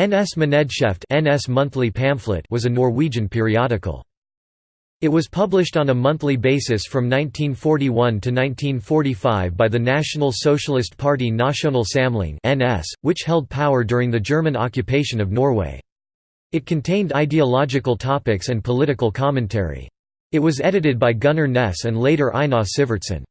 NS Manedskrift NS Monthly Pamphlet was a Norwegian periodical. It was published on a monthly basis from 1941 to 1945 by the National Socialist Party Nasjonal Samling (NS), which held power during the German occupation of Norway. It contained ideological topics and political commentary. It was edited by Gunnar Ness and later Einar Sivertsen.